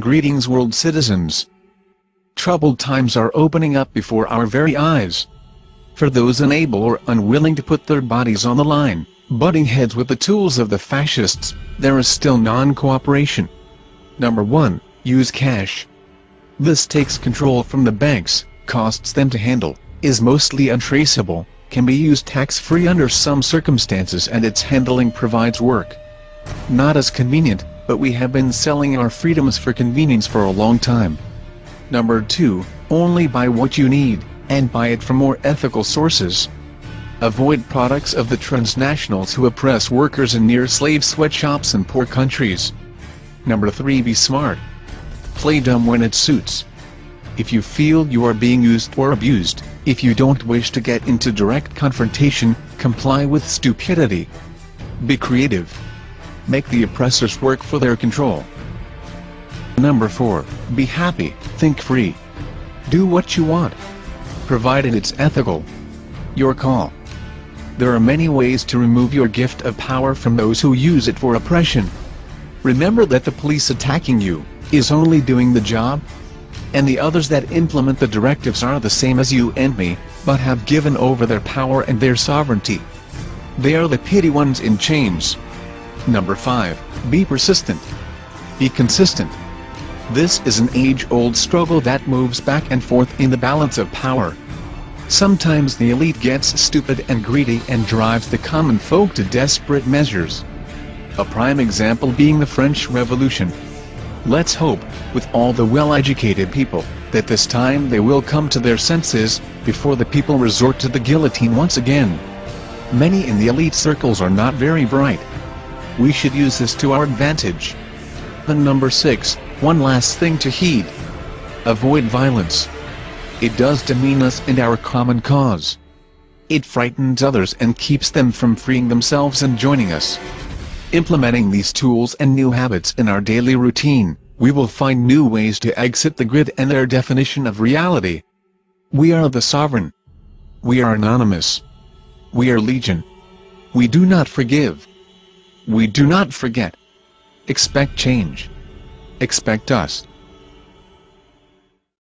Greetings world citizens. Troubled times are opening up before our very eyes. For those unable or unwilling to put their bodies on the line, butting heads with the tools of the fascists, there is still non-cooperation. Number 1. Use cash. This takes control from the banks, costs them to handle, is mostly untraceable, can be used tax-free under some circumstances and its handling provides work. Not as convenient, but we have been selling our freedoms for convenience for a long time. Number 2, only buy what you need, and buy it from more ethical sources. Avoid products of the transnationals who oppress workers in near-slave sweatshops in poor countries. Number 3 Be smart. Play dumb when it suits. If you feel you are being used or abused, if you don't wish to get into direct confrontation, comply with stupidity. Be creative. Make the oppressors work for their control. Number 4. Be happy, think free. Do what you want. Provided it's ethical. Your call. There are many ways to remove your gift of power from those who use it for oppression. Remember that the police attacking you, is only doing the job, and the others that implement the directives are the same as you and me, but have given over their power and their sovereignty. They are the pity ones in chains. Number 5. Be persistent. Be consistent. This is an age-old struggle that moves back and forth in the balance of power. Sometimes the elite gets stupid and greedy and drives the common folk to desperate measures. A prime example being the French Revolution. Let's hope, with all the well-educated people, that this time they will come to their senses, before the people resort to the guillotine once again. Many in the elite circles are not very bright, we should use this to our advantage. And number 6, one last thing to heed. Avoid violence. It does demean us and our common cause. It frightens others and keeps them from freeing themselves and joining us. Implementing these tools and new habits in our daily routine, we will find new ways to exit the grid and their definition of reality. We are the sovereign. We are anonymous. We are legion. We do not forgive. We do not forget. Expect change. Expect us.